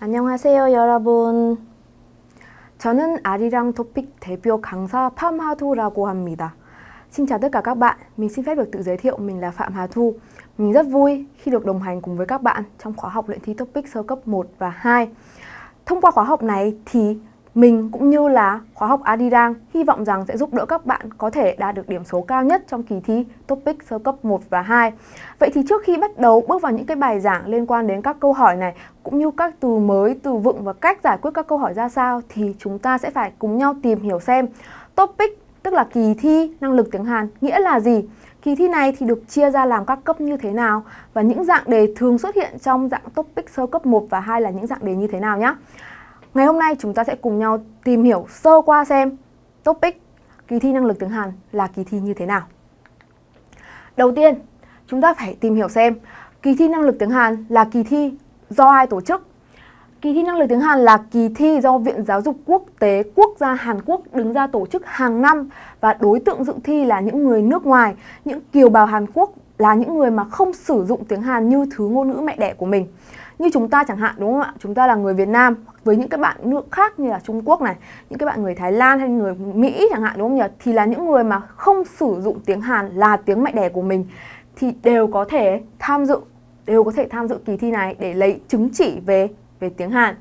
안녕하세요 여러분. 저는 아리랑 토픽 대표 강사 Phạm Hà Thu 합니다. Xin chào tất cả các bạn, mình xin phép được tự giới thiệu mình là Phạm Hà Thu. Mình rất vui khi được đồng hành cùng với các bạn trong khóa học luyện thi topic sơ cấp 1 và 2. Thông qua khóa học này thì mình cũng như là khóa học Adirang hy vọng rằng sẽ giúp đỡ các bạn có thể đạt được điểm số cao nhất trong kỳ thi topic sơ cấp 1 và 2. Vậy thì trước khi bắt đầu bước vào những cái bài giảng liên quan đến các câu hỏi này cũng như các từ mới, từ vựng và cách giải quyết các câu hỏi ra sao thì chúng ta sẽ phải cùng nhau tìm hiểu xem topic tức là kỳ thi năng lực tiếng Hàn nghĩa là gì? Kỳ thi này thì được chia ra làm các cấp như thế nào và những dạng đề thường xuất hiện trong dạng topic sơ cấp 1 và 2 là những dạng đề như thế nào nhé. Ngày hôm nay chúng ta sẽ cùng nhau tìm hiểu sơ qua xem topic kỳ thi năng lực tiếng Hàn là kỳ thi như thế nào. Đầu tiên, chúng ta phải tìm hiểu xem kỳ thi năng lực tiếng Hàn là kỳ thi do ai tổ chức. Kỳ thi năng lực tiếng Hàn là kỳ thi do Viện Giáo dục Quốc tế Quốc gia Hàn Quốc đứng ra tổ chức hàng năm và đối tượng dự thi là những người nước ngoài, những kiều bào Hàn Quốc là những người mà không sử dụng tiếng Hàn như thứ ngôn ngữ mẹ đẻ của mình. Như chúng ta chẳng hạn đúng không ạ? Chúng ta là người Việt Nam với những các bạn nước khác như là Trung Quốc này, những các bạn người Thái Lan hay người Mỹ chẳng hạn đúng không nhỉ? Thì là những người mà không sử dụng tiếng Hàn là tiếng mẹ đẻ của mình thì đều có thể tham dự đều có thể tham dự kỳ thi này để lấy chứng chỉ về về tiếng Hàn.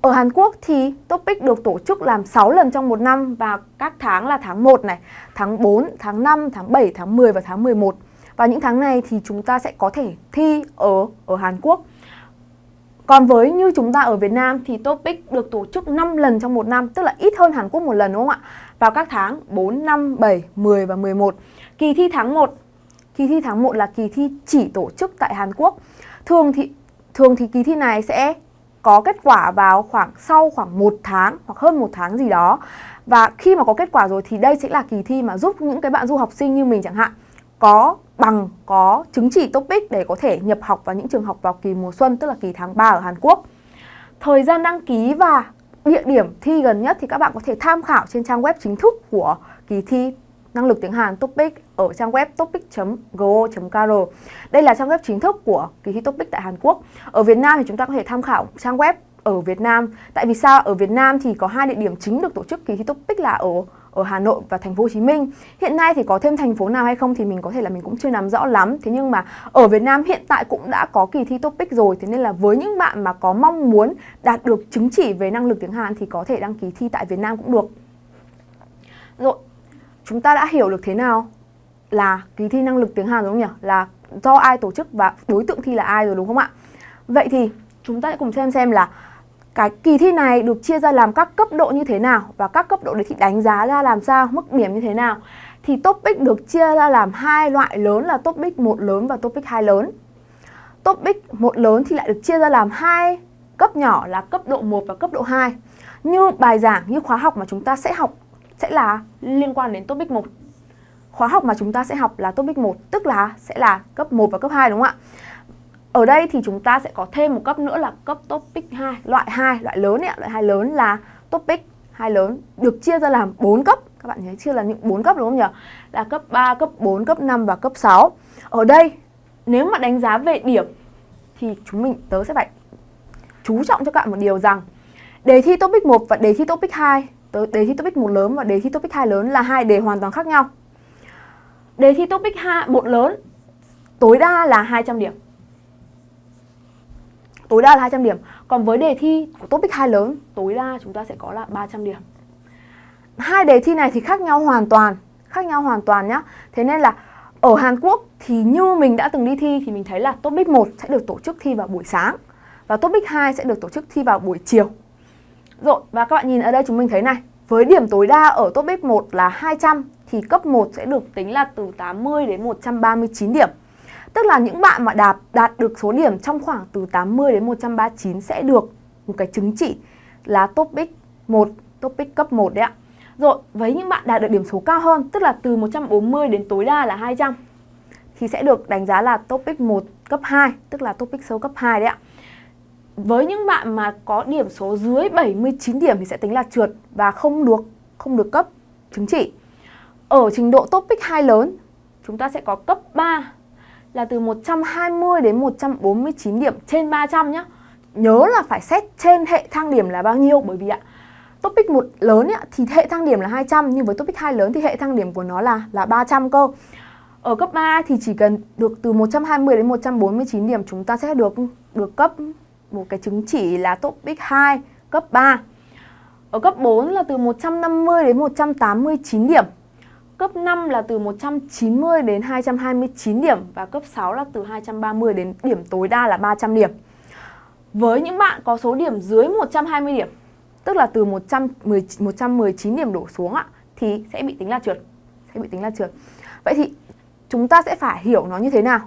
Ở Hàn Quốc thì topic được tổ chức làm 6 lần trong một năm và các tháng là tháng 1 này, tháng 4, tháng 5, tháng 7, tháng 10 và tháng 11. Và những tháng này thì chúng ta sẽ có thể thi ở ở Hàn Quốc. Còn với như chúng ta ở Việt Nam thì topic được tổ chức 5 lần trong một năm, tức là ít hơn Hàn Quốc một lần đúng không ạ? Vào các tháng 4, 5, 7, 10 và 11. Kỳ thi tháng 1, kỳ thi tháng 1 là kỳ thi chỉ tổ chức tại Hàn Quốc. Thường thì thường thì kỳ thi này sẽ có kết quả vào khoảng sau khoảng một tháng hoặc hơn một tháng gì đó. Và khi mà có kết quả rồi thì đây sẽ là kỳ thi mà giúp những cái bạn du học sinh như mình chẳng hạn có bằng, có chứng chỉ TOPIK để có thể nhập học vào những trường học vào kỳ mùa xuân, tức là kỳ tháng 3 ở Hàn Quốc. Thời gian đăng ký và địa điểm thi gần nhất thì các bạn có thể tham khảo trên trang web chính thức của kỳ thi năng lực tiếng Hàn TOPIK ở trang web topic.go.kr. Đây là trang web chính thức của kỳ thi TOPIK tại Hàn Quốc. Ở Việt Nam thì chúng ta có thể tham khảo trang web ở Việt Nam. Tại vì sao? Ở Việt Nam thì có hai địa điểm chính được tổ chức kỳ thi TOPIK là ở ở Hà Nội và thành phố Hồ Chí Minh. Hiện nay thì có thêm thành phố nào hay không thì mình có thể là mình cũng chưa nắm rõ lắm. Thế nhưng mà ở Việt Nam hiện tại cũng đã có kỳ thi TOPIK rồi. Thế nên là với những bạn mà có mong muốn đạt được chứng chỉ về năng lực tiếng Hàn thì có thể đăng ký thi tại Việt Nam cũng được. Rồi, chúng ta đã hiểu được thế nào là kỳ thi năng lực tiếng Hàn đúng không nhỉ? Là do ai tổ chức và đối tượng thi là ai rồi đúng không ạ? Vậy thì chúng ta sẽ cùng xem xem là cái kỳ thi này được chia ra làm các cấp độ như thế nào và các cấp độ đấy thì đánh giá ra làm sao, mức điểm như thế nào. Thì topic được chia ra làm hai loại lớn là topic 1 lớn và topic 2 lớn. Topic 1 lớn thì lại được chia ra làm hai cấp nhỏ là cấp độ 1 và cấp độ 2. Như bài giảng, như khóa học mà chúng ta sẽ học sẽ là liên quan đến topic 1. Khóa học mà chúng ta sẽ học là topic 1, tức là sẽ là cấp 1 và cấp 2 đúng không ạ? Ở đây thì chúng ta sẽ có thêm một cấp nữa là cấp topic 2, loại 2, loại lớn ấy, loại 2 lớn là topic 2 lớn được chia ra làm 4 cấp. Các bạn thấy chưa là những 4 cấp đúng không nhỉ? Là cấp 3, cấp 4, cấp 5 và cấp 6. Ở đây nếu mà đánh giá về điểm thì chúng mình tớ sẽ phải chú trọng cho các bạn một điều rằng đề thi topic 1 và đề thi topic 2, tớ đề thi topic 1 lớn và đề thi topic 2 lớn là hai đề hoàn toàn khác nhau. Đề thi topic 2 1 lớn tối đa là 200 điểm tối đa là 200 điểm. Còn với đề thi của topic 2 lớn, tối đa chúng ta sẽ có là 300 điểm. Hai đề thi này thì khác nhau hoàn toàn, khác nhau hoàn toàn nhá. Thế nên là ở Hàn Quốc thì như mình đã từng đi thi thì mình thấy là topic 1 sẽ được tổ chức thi vào buổi sáng và topic 2 sẽ được tổ chức thi vào buổi chiều. Rồi, và các bạn nhìn ở đây chúng mình thấy này, với điểm tối đa ở topic 1 là 200 thì cấp 1 sẽ được tính là từ 80 đến 139 điểm. Tức là những bạn mà đạt đạt được số điểm trong khoảng từ 80 đến 139 sẽ được một cái chứng chỉ là topic 1, topic cấp 1 đấy ạ. Rồi, với những bạn đạt được điểm số cao hơn, tức là từ 140 đến tối đa là 200 thì sẽ được đánh giá là topic 1 cấp 2, tức là topic sâu cấp 2 đấy ạ. Với những bạn mà có điểm số dưới 79 điểm thì sẽ tính là trượt và không được không được cấp chứng chỉ. Ở trình độ topic 2 lớn, chúng ta sẽ có cấp 3 là từ 120 đến 149 điểm trên 300 nhé. nhớ là phải xét trên hệ thang điểm là bao nhiêu bởi vì ạ topic 1 lớn ấy, thì hệ thang điểm là 200 nhưng với topic 2 lớn thì hệ thang điểm của nó là là 300 cơ. Ở cấp 3 thì chỉ cần được từ 120 đến 149 điểm chúng ta sẽ được được cấp một cái chứng chỉ là topic 2 cấp 3. Ở cấp 4 là từ 150 đến 189 điểm. Cấp 5 là từ 190 đến 229 điểm và cấp 6 là từ 230 đến điểm tối đa là 300 điểm. Với những bạn có số điểm dưới 120 điểm, tức là từ 110, 119 điểm đổ xuống ạ, thì sẽ bị tính là trượt. Sẽ bị tính là trượt. Vậy thì chúng ta sẽ phải hiểu nó như thế nào?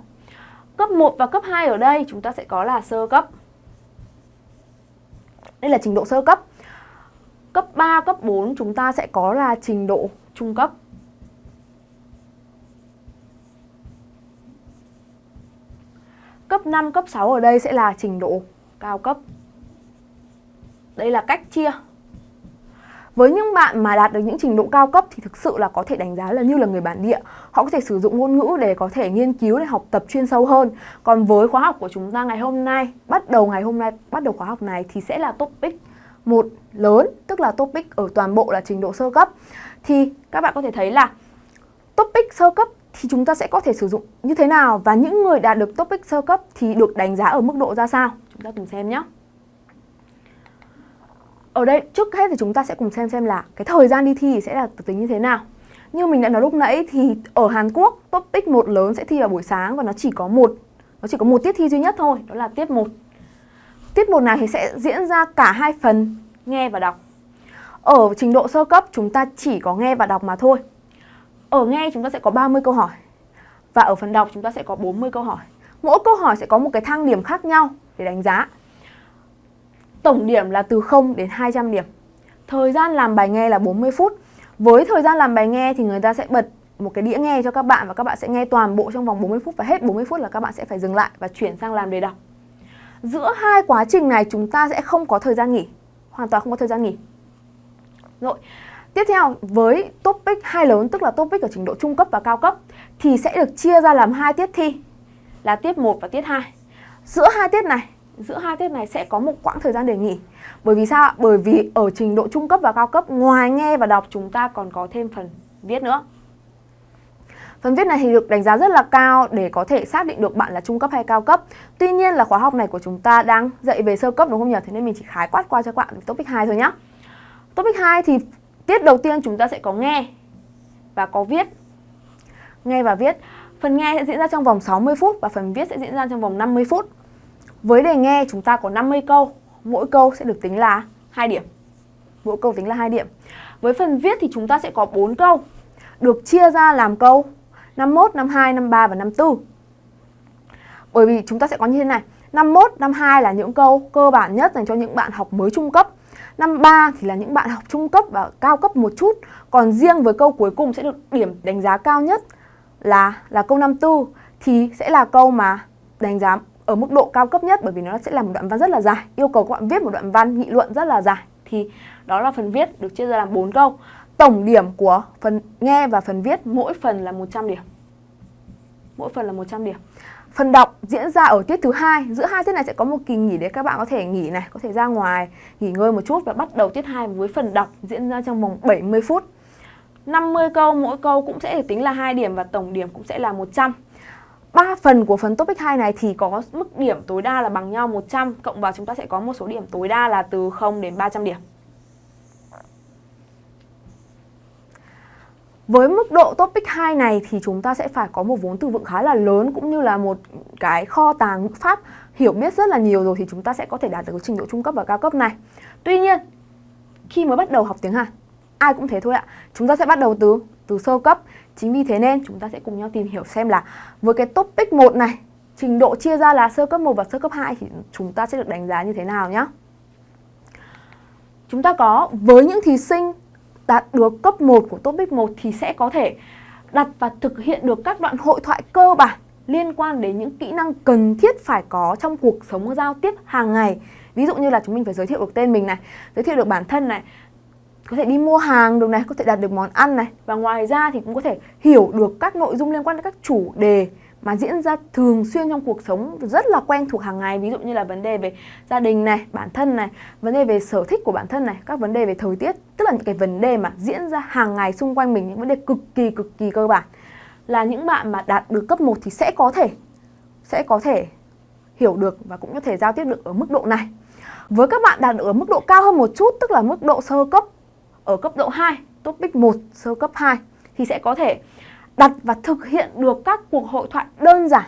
Cấp 1 và cấp 2 ở đây chúng ta sẽ có là sơ cấp. Đây là trình độ sơ cấp. Cấp 3, cấp 4 chúng ta sẽ có là trình độ trung cấp. 5, cấp 6 ở đây sẽ là trình độ cao cấp. Đây là cách chia. Với những bạn mà đạt được những trình độ cao cấp thì thực sự là có thể đánh giá là như là người bản địa. Họ có thể sử dụng ngôn ngữ để có thể nghiên cứu để học tập chuyên sâu hơn. Còn với khóa học của chúng ta ngày hôm nay, bắt đầu ngày hôm nay, bắt đầu khóa học này thì sẽ là topic một lớn, tức là topic ở toàn bộ là trình độ sơ cấp. Thì các bạn có thể thấy là topic sơ cấp thì chúng ta sẽ có thể sử dụng như thế nào và những người đạt được topic sơ cấp thì được đánh giá ở mức độ ra sao. Chúng ta cùng xem nhé. Ở đây trước hết thì chúng ta sẽ cùng xem xem là cái thời gian đi thi sẽ là tính như thế nào. Như mình đã nói lúc nãy thì ở Hàn Quốc topic một lớn sẽ thi vào buổi sáng và nó chỉ có một nó chỉ có một tiết thi duy nhất thôi, đó là tiết 1. Tiết 1 này thì sẽ diễn ra cả hai phần nghe và đọc. Ở trình độ sơ cấp chúng ta chỉ có nghe và đọc mà thôi. Ở nghe chúng ta sẽ có 30 câu hỏi và ở phần đọc chúng ta sẽ có 40 câu hỏi. Mỗi câu hỏi sẽ có một cái thang điểm khác nhau để đánh giá. Tổng điểm là từ 0 đến 200 điểm. Thời gian làm bài nghe là 40 phút. Với thời gian làm bài nghe thì người ta sẽ bật một cái đĩa nghe cho các bạn và các bạn sẽ nghe toàn bộ trong vòng 40 phút và hết 40 phút là các bạn sẽ phải dừng lại và chuyển sang làm đề đọc. Giữa hai quá trình này chúng ta sẽ không có thời gian nghỉ, hoàn toàn không có thời gian nghỉ. Rồi, tiếp theo, với topic hai lớn, tức là topic ở trình độ trung cấp và cao cấp, thì sẽ được chia ra làm hai tiết thi, là tiết 1 và tiết 2. Giữa hai tiết này, giữa hai tiết này sẽ có một quãng thời gian để nghỉ. Bởi vì sao Bởi vì ở trình độ trung cấp và cao cấp, ngoài nghe và đọc, chúng ta còn có thêm phần viết nữa. Phần viết này thì được đánh giá rất là cao để có thể xác định được bạn là trung cấp hay cao cấp. Tuy nhiên là khóa học này của chúng ta đang dạy về sơ cấp, đúng không nhỉ? Thế nên mình chỉ khái quát qua cho các bạn topic 2 thôi nhé. Topic 2 thì tiết đầu tiên chúng ta sẽ có nghe và có viết. Nghe và viết. Phần nghe sẽ diễn ra trong vòng 60 phút và phần viết sẽ diễn ra trong vòng 50 phút. Với đề nghe chúng ta có 50 câu, mỗi câu sẽ được tính là 2 điểm. Mỗi câu tính là 2 điểm. Với phần viết thì chúng ta sẽ có 4 câu, được chia ra làm câu 51, 52, 53 và 54. Bởi vì chúng ta sẽ có như thế này, 51, 52 là những câu cơ bản nhất dành cho những bạn học mới trung cấp. 53 thì là những bạn học trung cấp và cao cấp một chút. Còn riêng với câu cuối cùng sẽ được điểm đánh giá cao nhất là là câu 54 thì sẽ là câu mà đánh giá ở mức độ cao cấp nhất bởi vì nó sẽ là một đoạn văn rất là dài. Yêu cầu các bạn viết một đoạn văn nghị luận rất là dài. Thì đó là phần viết được chia ra làm 4 câu. Tổng điểm của phần nghe và phần viết mỗi phần là 100 điểm. Mỗi phần là 100 điểm phần đọc diễn ra ở tiết thứ hai. Giữa hai tiết này sẽ có một kỳ nghỉ để các bạn có thể nghỉ này, có thể ra ngoài, nghỉ ngơi một chút và bắt đầu tiết 2 với phần đọc diễn ra trong vòng 70 phút. 50 câu, mỗi câu cũng sẽ được tính là 2 điểm và tổng điểm cũng sẽ là 100 3 phần của phần topic 2 này thì có mức điểm tối đa là bằng nhau 100 cộng vào chúng ta sẽ có một số điểm tối đa là từ 0 đến 300 điểm. Với mức độ topic 2 này thì chúng ta sẽ phải có một vốn từ vựng khá là lớn cũng như là một cái kho tàng ngữ pháp hiểu biết rất là nhiều rồi thì chúng ta sẽ có thể đạt được trình độ trung cấp và cao cấp này. Tuy nhiên, khi mới bắt đầu học tiếng Hàn, ai cũng thế thôi ạ. Chúng ta sẽ bắt đầu từ từ sơ cấp Chính vì thế nên chúng ta sẽ cùng nhau tìm hiểu xem là với cái topic 1 này, trình độ chia ra là sơ cấp 1 và sơ cấp 2 thì chúng ta sẽ được đánh giá như thế nào nhé. Chúng ta có với những thí sinh đạt được cấp 1 của topic 1 thì sẽ có thể đặt và thực hiện được các đoạn hội thoại cơ bản liên quan đến những kỹ năng cần thiết phải có trong cuộc sống giao tiếp hàng ngày. Ví dụ như là chúng mình phải giới thiệu được tên mình này, giới thiệu được bản thân này, có thể đi mua hàng được này, có thể đặt được món ăn này và ngoài ra thì cũng có thể hiểu được các nội dung liên quan đến các chủ đề mà diễn ra thường xuyên trong cuộc sống rất là quen thuộc hàng ngày. Ví dụ như là vấn đề về gia đình này, bản thân này, vấn đề về sở thích của bản thân này, các vấn đề về thời tiết, tức là những cái vấn đề mà diễn ra hàng ngày xung quanh mình, những vấn đề cực kỳ cực kỳ cơ bản. Là những bạn mà đạt được cấp 1 thì sẽ có thể, sẽ có thể hiểu được và cũng có thể giao tiếp được ở mức độ này. Với các bạn đạt được ở mức độ cao hơn một chút, tức là mức độ sơ cấp, ở cấp độ 2 topic 1 sơ cấp 2 thì sẽ có thể đặt và thực hiện được các cuộc hội thoại đơn giản.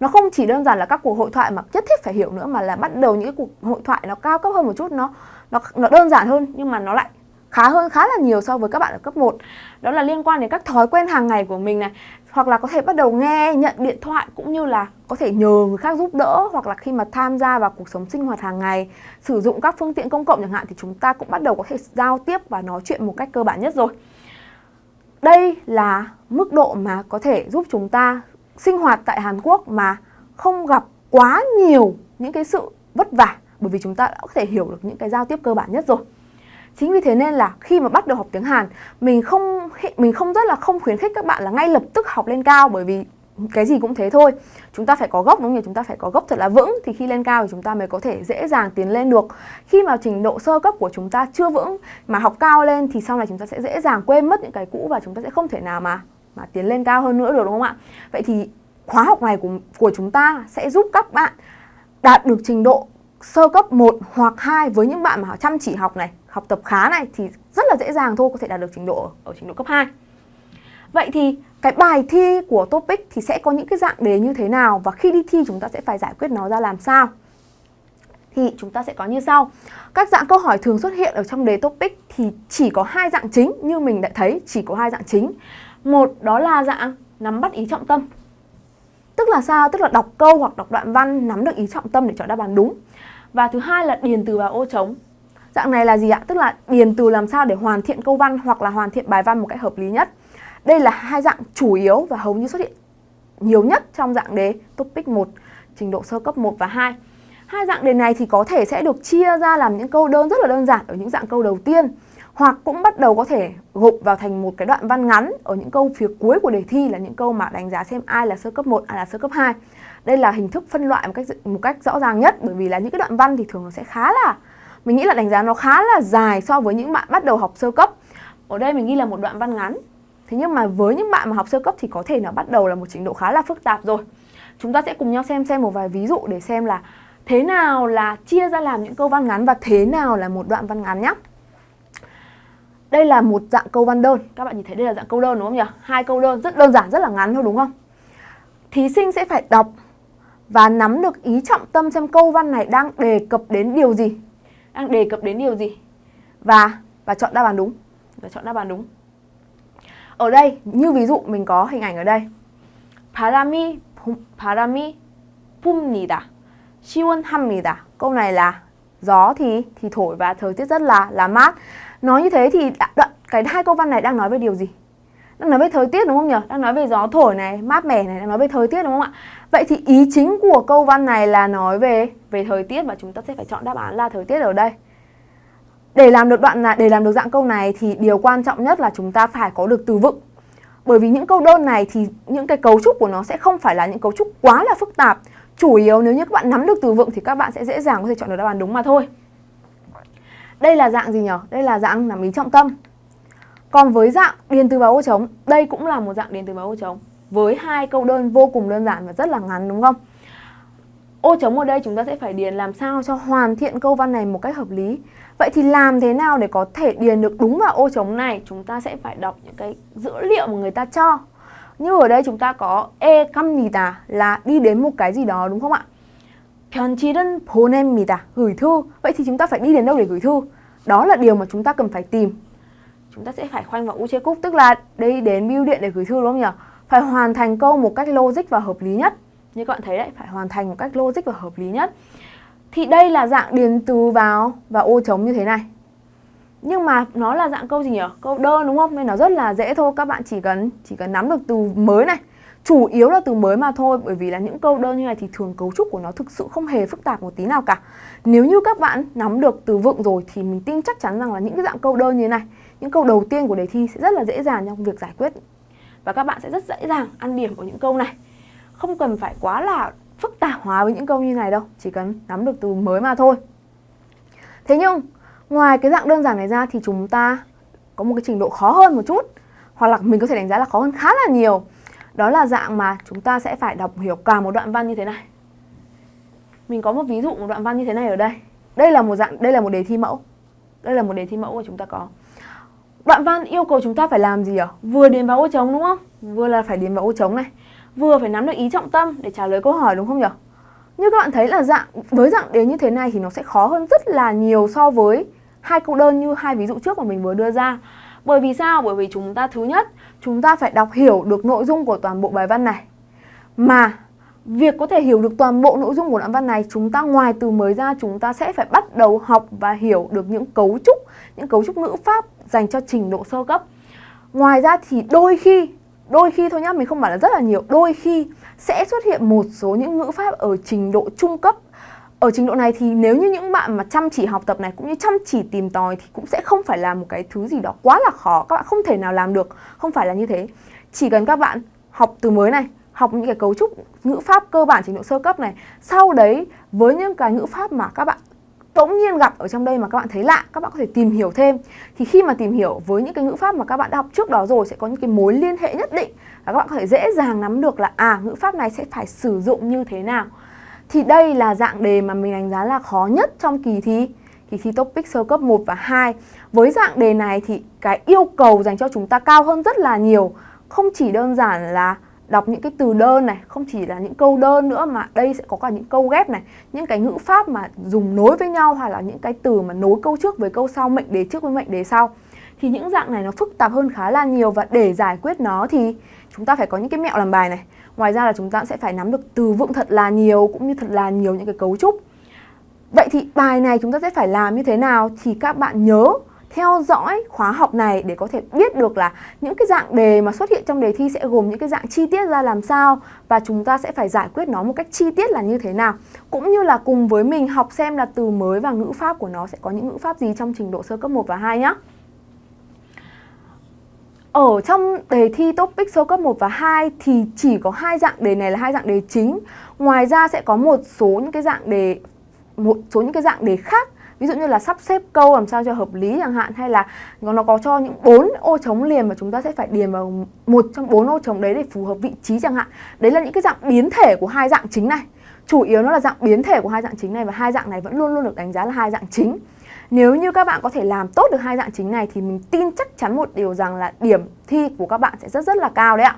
Nó không chỉ đơn giản là các cuộc hội thoại mà nhất thiết phải hiểu nữa, mà là bắt đầu những cái cuộc hội thoại nó cao cấp hơn một chút, nó nó nó đơn giản hơn, nhưng mà nó lại khá hơn, khá là nhiều so với các bạn ở cấp 1 đó là liên quan đến các thói quen hàng ngày của mình này, hoặc là có thể bắt đầu nghe, nhận điện thoại, cũng như là có thể nhờ người khác giúp đỡ, hoặc là khi mà tham gia vào cuộc sống sinh hoạt hàng ngày, sử dụng các phương tiện công cộng chẳng hạn, thì chúng ta cũng bắt đầu có thể giao tiếp và nói chuyện một cách cơ bản nhất rồi. Đây là mức độ mà có thể giúp chúng ta sinh hoạt tại Hàn Quốc mà không gặp quá nhiều những cái sự vất vả bởi vì chúng ta đã có thể hiểu được những cái giao tiếp cơ bản nhất rồi. Chính vì thế nên là khi mà bắt đầu học tiếng Hàn, mình không mình không rất là không khuyến khích các bạn là ngay lập tức học lên cao bởi vì cái gì cũng thế thôi. Chúng ta phải có gốc đúng không nhỉ? Chúng ta phải có gốc thật là vững thì khi lên cao thì chúng ta mới có thể dễ dàng tiến lên được. Khi mà trình độ sơ cấp của chúng ta chưa vững mà học cao lên thì sau này chúng ta sẽ dễ dàng quên mất những cái cũ và chúng ta sẽ không thể nào mà mà tiến lên cao hơn nữa được đúng không ạ vậy thì khóa học này của của chúng ta sẽ giúp các bạn đạt được trình độ sơ cấp 1 hoặc 2 với những bạn mà họ chăm chỉ học này, học tập khá này thì rất là dễ dàng thôi có thể đạt được trình độ ở trình độ cấp 2. Vậy thì cái bài thi của topic thì sẽ có những cái dạng đề như thế nào và khi đi thi chúng ta sẽ phải giải quyết nó ra làm sao? Thì chúng ta sẽ có như sau. Các dạng câu hỏi thường xuất hiện ở trong đề topic thì chỉ có hai dạng chính như mình đã thấy, chỉ có hai dạng chính. Một đó là dạng nắm bắt ý trọng tâm. Tức là sao? Tức là đọc câu hoặc đọc đoạn văn nắm được ý trọng tâm để chọn đáp án đúng. Và thứ hai là điền từ vào ô trống. Dạng này là gì ạ? Tức là điền từ làm sao để hoàn thiện câu văn hoặc là hoàn thiện bài văn một cách hợp lý nhất. Đây là hai dạng chủ yếu và hầu như xuất hiện nhiều nhất trong dạng đề topic 1, trình độ sơ cấp 1 và 2. Hai dạng đề này thì có thể sẽ được chia ra làm những câu đơn rất là đơn giản ở những dạng câu đầu tiên hoặc cũng bắt đầu có thể gộp vào thành một cái đoạn văn ngắn ở những câu phía cuối của đề thi là những câu mà đánh giá xem ai là sơ cấp 1, ai là sơ cấp 2. Đây là hình thức phân loại một cách một cách rõ ràng nhất bởi vì là những cái đoạn văn thì thường nó sẽ khá là mình nghĩ là đánh giá nó khá là dài so với những bạn bắt đầu học sơ cấp. Ở đây mình ghi là một đoạn văn ngắn Thế nhưng mà với những bạn mà học sơ cấp thì có thể nó bắt đầu là một trình độ khá là phức tạp rồi. Chúng ta sẽ cùng nhau xem xem một vài ví dụ để xem là thế nào là chia ra làm những câu văn ngắn và thế nào là một đoạn văn ngắn nhé. Đây là một dạng câu văn đơn. Các bạn nhìn thấy đây là dạng câu đơn đúng không nhỉ? Hai câu đơn rất đơn giản, rất là ngắn thôi đúng không? Thí sinh sẽ phải đọc và nắm được ý trọng tâm xem câu văn này đang đề cập đến điều gì. Đang đề cập đến điều gì. Và và chọn đáp án đúng. Và chọn đáp án đúng. Ở đây, như ví dụ mình có hình ảnh ở đây. 바람이 바람이 붑니다. 시원합니다. Câu này là gió thì thì thổi và thời tiết rất là là mát. Nói như thế thì đoạn cái hai câu văn này đang nói về điều gì? Đang nói về thời tiết đúng không nhỉ? Đang nói về gió thổi này, mát mẻ này, đang nói về thời tiết đúng không ạ? Vậy thì ý chính của câu văn này là nói về về thời tiết và chúng ta sẽ phải chọn đáp án là thời tiết ở đây. Để làm được đoạn này, để làm được dạng câu này thì điều quan trọng nhất là chúng ta phải có được từ vựng. Bởi vì những câu đơn này thì những cái cấu trúc của nó sẽ không phải là những cấu trúc quá là phức tạp. Chủ yếu nếu như các bạn nắm được từ vựng thì các bạn sẽ dễ dàng có thể chọn được đáp án đúng mà thôi. Đây là dạng gì nhỉ? Đây là dạng nằm ý trọng tâm. Còn với dạng điền từ vào ô trống, đây cũng là một dạng điền từ vào ô trống với hai câu đơn vô cùng đơn giản và rất là ngắn đúng không? Ô trống ở đây chúng ta sẽ phải điền làm sao cho hoàn thiện câu văn này một cách hợp lý. Vậy thì làm thế nào để có thể điền được đúng vào ô trống này? Chúng ta sẽ phải đọc những cái dữ liệu mà người ta cho. Như ở đây chúng ta có e căm nhì tà là đi đến một cái gì đó đúng không ạ? 편지는 보냅니다. Gửi thư. Vậy thì chúng ta phải đi đến đâu để gửi thư? Đó là điều mà chúng ta cần phải tìm. Chúng ta sẽ phải khoanh vào cúc tức là đi đến bưu điện để gửi thư đúng không nhỉ? Phải hoàn thành câu một cách logic và hợp lý nhất. Như các bạn thấy đấy, phải hoàn thành một cách logic và hợp lý nhất. Thì đây là dạng điền từ vào và ô trống như thế này. Nhưng mà nó là dạng câu gì nhỉ? Câu đơn đúng không? Nên nó rất là dễ thôi, các bạn chỉ cần chỉ cần nắm được từ mới này. Chủ yếu là từ mới mà thôi bởi vì là những câu đơn như này thì thường cấu trúc của nó thực sự không hề phức tạp một tí nào cả. Nếu như các bạn nắm được từ vựng rồi thì mình tin chắc chắn rằng là những cái dạng câu đơn như thế này, những câu đầu tiên của đề thi sẽ rất là dễ dàng trong việc giải quyết. Và các bạn sẽ rất dễ dàng ăn điểm của những câu này Không cần phải quá là phức tạp hóa với những câu như này đâu Chỉ cần nắm được từ mới mà thôi Thế nhưng ngoài cái dạng đơn giản này ra thì chúng ta có một cái trình độ khó hơn một chút Hoặc là mình có thể đánh giá là khó hơn khá là nhiều đó là dạng mà chúng ta sẽ phải đọc hiểu cả một đoạn văn như thế này Mình có một ví dụ một đoạn văn như thế này ở đây Đây là một dạng đây là một đề thi mẫu Đây là một đề thi mẫu mà chúng ta có Đoạn văn yêu cầu chúng ta phải làm gì ạ? Vừa điền vào ô trống đúng không? Vừa là phải điền vào ô trống này Vừa phải nắm được ý trọng tâm để trả lời câu hỏi đúng không nhỉ? Như các bạn thấy là dạng với dạng đề như thế này thì nó sẽ khó hơn rất là nhiều so với hai câu đơn như hai ví dụ trước mà mình vừa đưa ra. Bởi vì sao? Bởi vì chúng ta thứ nhất, chúng ta phải đọc hiểu được nội dung của toàn bộ bài văn này. Mà việc có thể hiểu được toàn bộ nội dung của đoạn văn này, chúng ta ngoài từ mới ra chúng ta sẽ phải bắt đầu học và hiểu được những cấu trúc, những cấu trúc ngữ pháp dành cho trình độ sơ cấp. Ngoài ra thì đôi khi, đôi khi thôi nhá, mình không bảo là rất là nhiều, đôi khi sẽ xuất hiện một số những ngữ pháp ở trình độ trung cấp ở trình độ này thì nếu như những bạn mà chăm chỉ học tập này cũng như chăm chỉ tìm tòi thì cũng sẽ không phải là một cái thứ gì đó quá là khó, các bạn không thể nào làm được, không phải là như thế. Chỉ cần các bạn học từ mới này, học những cái cấu trúc ngữ pháp cơ bản trình độ sơ cấp này, sau đấy với những cái ngữ pháp mà các bạn bỗng nhiên gặp ở trong đây mà các bạn thấy lạ, các bạn có thể tìm hiểu thêm. Thì khi mà tìm hiểu với những cái ngữ pháp mà các bạn đã học trước đó rồi sẽ có những cái mối liên hệ nhất định và các bạn có thể dễ dàng nắm được là à ngữ pháp này sẽ phải sử dụng như thế nào thì đây là dạng đề mà mình đánh giá là khó nhất trong kỳ thi kỳ thi topic sơ cấp 1 và 2 với dạng đề này thì cái yêu cầu dành cho chúng ta cao hơn rất là nhiều. Không chỉ đơn giản là đọc những cái từ đơn này, không chỉ là những câu đơn nữa mà đây sẽ có cả những câu ghép này, những cái ngữ pháp mà dùng nối với nhau hoặc là những cái từ mà nối câu trước với câu sau, mệnh đề trước với mệnh đề sau. Thì những dạng này nó phức tạp hơn khá là nhiều và để giải quyết nó thì chúng ta phải có những cái mẹo làm bài này ngoài ra là chúng ta sẽ phải nắm được từ vựng thật là nhiều cũng như thật là nhiều những cái cấu trúc vậy thì bài này chúng ta sẽ phải làm như thế nào thì các bạn nhớ theo dõi khóa học này để có thể biết được là những cái dạng đề mà xuất hiện trong đề thi sẽ gồm những cái dạng chi tiết ra làm sao và chúng ta sẽ phải giải quyết nó một cách chi tiết là như thế nào cũng như là cùng với mình học xem là từ mới và ngữ pháp của nó sẽ có những ngữ pháp gì trong trình độ sơ cấp 1 và 2 nhé. Ở trong đề thi topic số cấp 1 và 2 thì chỉ có hai dạng đề này là hai dạng đề chính. Ngoài ra sẽ có một số những cái dạng đề, một số những cái dạng đề khác. Ví dụ như là sắp xếp câu làm sao cho hợp lý chẳng hạn, hay là nó có cho những bốn ô trống liền mà chúng ta sẽ phải điền vào một trong bốn ô trống đấy để phù hợp vị trí chẳng hạn. Đấy là những cái dạng biến thể của hai dạng chính này. Chủ yếu nó là dạng biến thể của hai dạng chính này và hai dạng này vẫn luôn luôn được đánh giá là hai dạng chính nếu như các bạn có thể làm tốt được hai dạng chính này thì mình tin chắc chắn một điều rằng là điểm thi của các bạn sẽ rất rất là cao đấy ạ.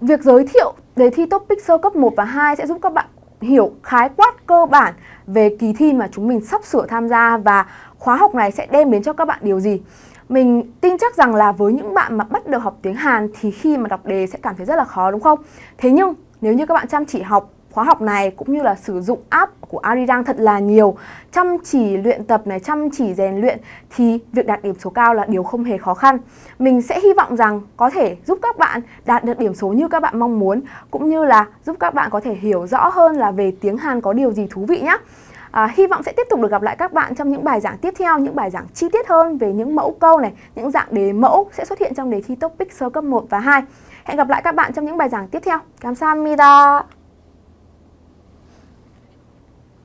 Việc giới thiệu, đề thi topic sơ cấp 1 và 2 sẽ giúp các bạn hiểu khái quát cơ bản về kỳ thi mà chúng mình sắp sửa tham gia và khóa học này sẽ đem đến cho các bạn điều gì. Mình tin chắc rằng là với những bạn mà bắt đầu học tiếng Hàn thì khi mà đọc đề sẽ cảm thấy rất là khó, đúng không? Thế nhưng, nếu như các bạn chăm chỉ học khóa học này cũng như là sử dụng app của Arirang thật là nhiều chăm chỉ luyện tập này chăm chỉ rèn luyện thì việc đạt điểm số cao là điều không hề khó khăn mình sẽ hy vọng rằng có thể giúp các bạn đạt được điểm số như các bạn mong muốn cũng như là giúp các bạn có thể hiểu rõ hơn là về tiếng Hàn có điều gì thú vị nhé À, hy vọng sẽ tiếp tục được gặp lại các bạn trong những bài giảng tiếp theo, những bài giảng chi tiết hơn về những mẫu câu này, những dạng đề mẫu sẽ xuất hiện trong đề thi topic sơ cấp 1 và 2. Hẹn gặp lại các bạn trong những bài giảng tiếp theo. Cảm ơn